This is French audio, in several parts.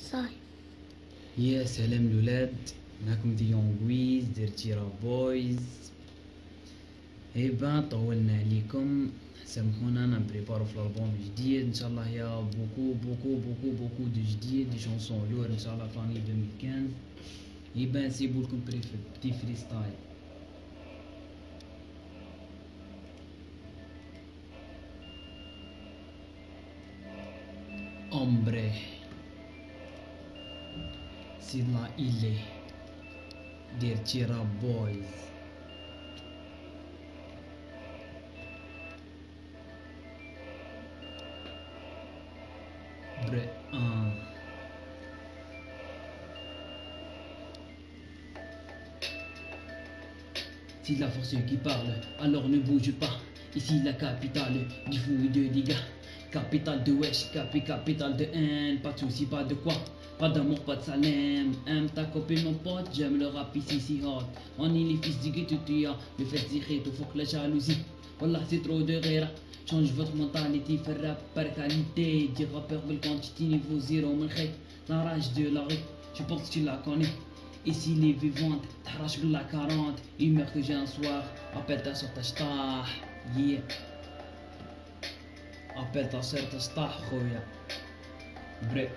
صاي يا سلام الولاد معكم ديون جويز درتي بويز. اي بان طولنا عليكم. سامحونا أنا بريبارو في الألبوم جديد إن شاء الله يا بوكو بوكو بوكو بوكو دو جديد دي شونسون لور إن شاء الله في لاني 2015 اي بان نسيبو لكم بتي فري ستايل Hombre. Sila ile. Dirtira Boys. Bre un. Si la force qui parle, alors ne bouge pas. Ici la capitale du fou et de dégâts. Capitale de wesh, capi, capitale de haine. Pas de soucis, pas de quoi. Pas d'amour, pas de salem. Aime ta copine, mon pote. J'aime le rap ici, si hot. On est les fils du ghetto, tu as. Le fait tirer, tout faut que la jalousie. Wallah, c'est trop de rire. Change votre mentalité, faire rap par qualité. Dire rappeur, belle quantité, niveau zéro, mon. La rage de la rue, je pense que tu la connais. Ici les vivantes, t'arraches la 40 Une meurt que j'ai un soir, appelle ta soeur ta Yeah Appelle ta soeur ta star, khoya Bref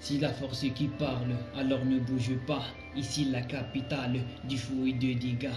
Si la force qui parle, alors ne bouge pas. Ici la capitale du fou et de dégâts.